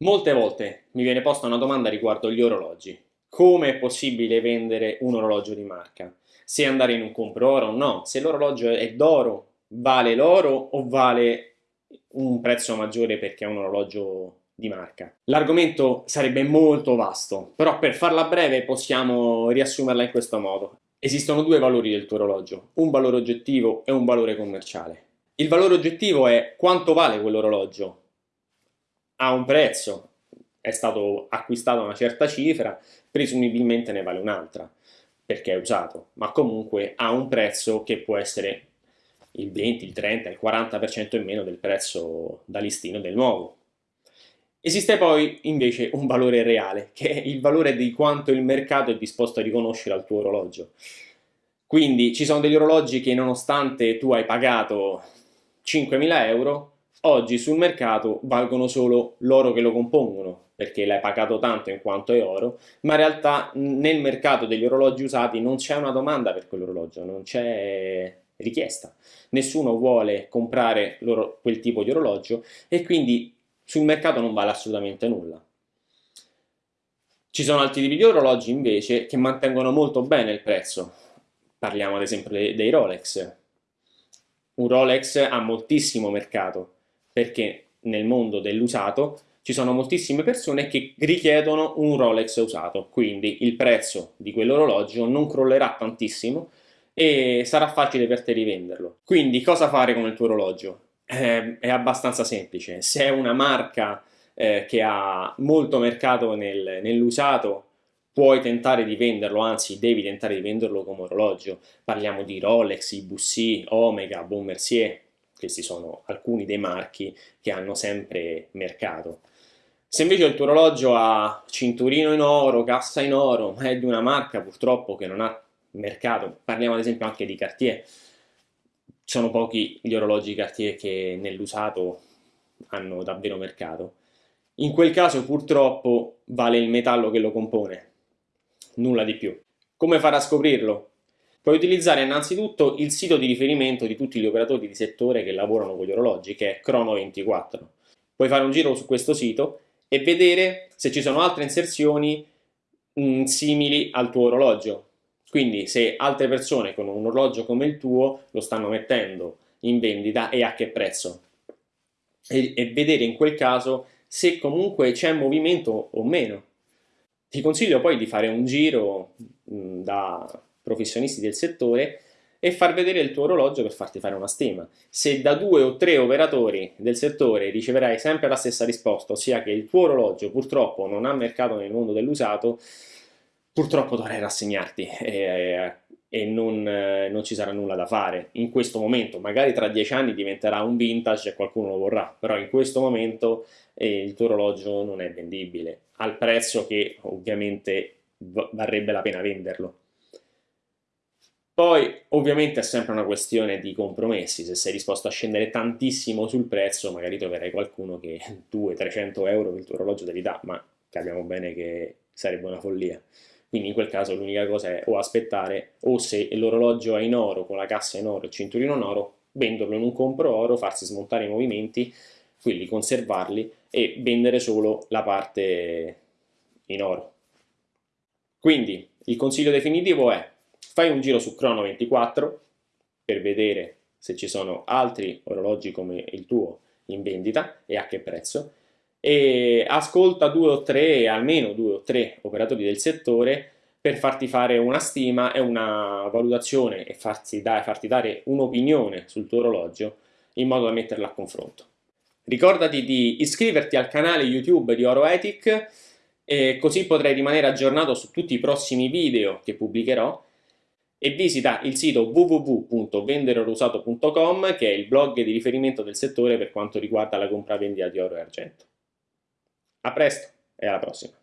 Molte volte mi viene posta una domanda riguardo gli orologi. Come è possibile vendere un orologio di marca? Se andare in un compro oro o no? Se l'orologio è d'oro, vale l'oro o vale un prezzo maggiore perché è un orologio di marca? L'argomento sarebbe molto vasto, però per farla breve possiamo riassumerla in questo modo. Esistono due valori del tuo orologio, un valore oggettivo e un valore commerciale. Il valore oggettivo è quanto vale quell'orologio, ha un prezzo, è stato acquistato a una certa cifra, presumibilmente ne vale un'altra, perché è usato, ma comunque ha un prezzo che può essere il 20, il 30, il 40% in meno del prezzo da listino del nuovo. Esiste poi invece un valore reale, che è il valore di quanto il mercato è disposto a riconoscere al tuo orologio. Quindi ci sono degli orologi che nonostante tu hai pagato 5.000 euro, oggi sul mercato valgono solo l'oro che lo compongono, perché l'hai pagato tanto in quanto è oro, ma in realtà nel mercato degli orologi usati non c'è una domanda per quell'orologio, non c'è richiesta. Nessuno vuole comprare quel tipo di orologio e quindi sul mercato non vale assolutamente nulla. Ci sono altri tipi di orologi invece che mantengono molto bene il prezzo. Parliamo ad esempio dei Rolex. Un Rolex ha moltissimo mercato, perché nel mondo dell'usato ci sono moltissime persone che richiedono un Rolex usato, quindi il prezzo di quell'orologio non crollerà tantissimo e sarà facile per te rivenderlo. Quindi cosa fare con il tuo orologio? Eh, è abbastanza semplice, se è una marca eh, che ha molto mercato nel, nell'usato puoi tentare di venderlo, anzi devi tentare di venderlo come orologio. Parliamo di Rolex, Ibussi, Omega, Bon Mercier, questi sono alcuni dei marchi che hanno sempre mercato. Se invece il tuo orologio ha cinturino in oro, cassa in oro, ma è di una marca purtroppo che non ha mercato, parliamo ad esempio anche di Cartier, sono pochi gli orologi Cartier che nell'usato hanno davvero mercato. In quel caso purtroppo vale il metallo che lo compone, nulla di più. Come fare a scoprirlo? Puoi utilizzare innanzitutto il sito di riferimento di tutti gli operatori di settore che lavorano con gli orologi, che è Crono24. Puoi fare un giro su questo sito e vedere se ci sono altre inserzioni mh, mm, simili al tuo orologio. Quindi se altre persone con un orologio come il tuo lo stanno mettendo in vendita e a che prezzo. E, e vedere in quel caso se comunque c'è movimento o meno. Ti consiglio poi di fare un giro mh, mm, da professionisti del settore e far vedere il tuo orologio per farti fare una stima. Se da due o tre operatori del settore riceverai sempre la stessa risposta, ossia che il tuo orologio purtroppo non ha mercato nel mondo dell'usato, purtroppo dovrai rassegnarti e, e non, eh, non, ci sarà nulla da fare. In questo momento, magari tra dieci anni diventerà un vintage e qualcuno lo vorrà, però in questo momento eh, il tuo orologio non è vendibile, al prezzo che ovviamente varrebbe la pena venderlo. Poi ovviamente è sempre una questione di compromessi, se sei disposto a scendere tantissimo sul prezzo magari troverai qualcuno che 200-300 euro per il tuo orologio te li dà, ma capiamo bene che sarebbe una follia. Quindi in quel caso l'unica cosa è o aspettare o se l'orologio è in oro, con la cassa in oro, il cinturino in oro, venderlo in un compro oro, farsi smontare i movimenti, quelli conservarli e vendere solo la parte in oro. Quindi il consiglio definitivo è fai un giro su Chrono24 per vedere se ci sono altri orologi come il tuo in vendita e a che prezzo e ascolta due o tre, almeno due o tre operatori del settore per farti fare una stima e una valutazione e farti, da, farti dare un'opinione sul tuo orologio in modo da metterla a confronto. Ricordati di iscriverti al canale YouTube di Oroetic così potrai rimanere aggiornato su tutti i prossimi video che pubblicherò e visita il sito www.vendererosato.com che è il blog di riferimento del settore per quanto riguarda la compravendita di oro e argento. A presto e alla prossima!